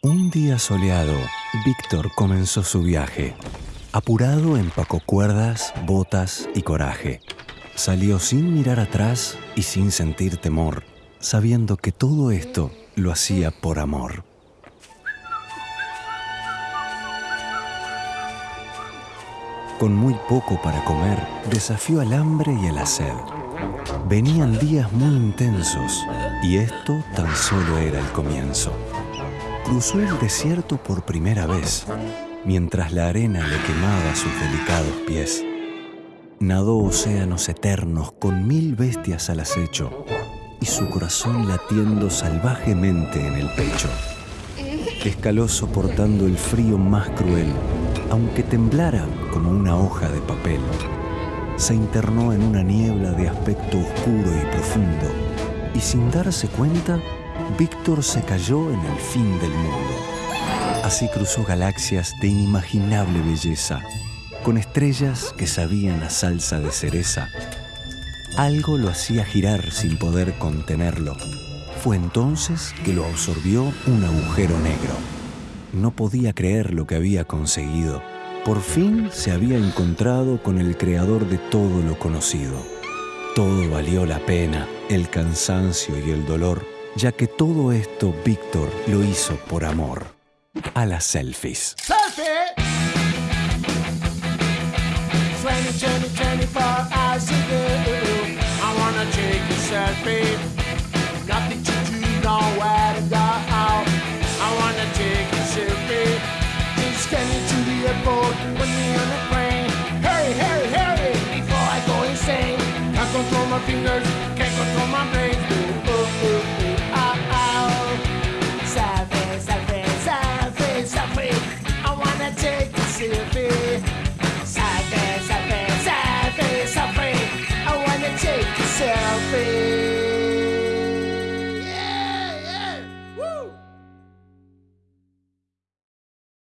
Un día soleado, Víctor comenzó su viaje. Apurado empacó cuerdas, botas y coraje. Salió sin mirar atrás y sin sentir temor, sabiendo que todo esto lo hacía por amor. Con muy poco para comer, desafió al hambre y a la. Venían días muy intensos y esto tan solo era el comienzo. Cruzó el desierto por primera vez, mientras la arena le quemaba sus delicados pies. Nadó océanos eternos con mil bestias al acecho y su corazón latiendo salvajemente en el pecho. Escaló soportando el frío más cruel, aunque temblara como una hoja de papel. Se internó en una niebla de aspecto oscuro y profundo, y sin darse cuenta, Víctor se cayó en el fin del mundo. Así cruzó galaxias de inimaginable belleza, con estrellas que sabían a salsa de cereza. Algo lo hacía girar sin poder contenerlo. Fue entonces que lo absorbió un agujero negro. No podía creer lo que había conseguido. Por fin se había encontrado con el creador de todo lo conocido. Todo valió la pena, el cansancio y el dolor, ya que todo esto Víctor lo hizo por amor. A las selfies. Selfie! 20, 20, 24 hours a day. I wanna take a selfie. Insane. Can't control my fingers, can't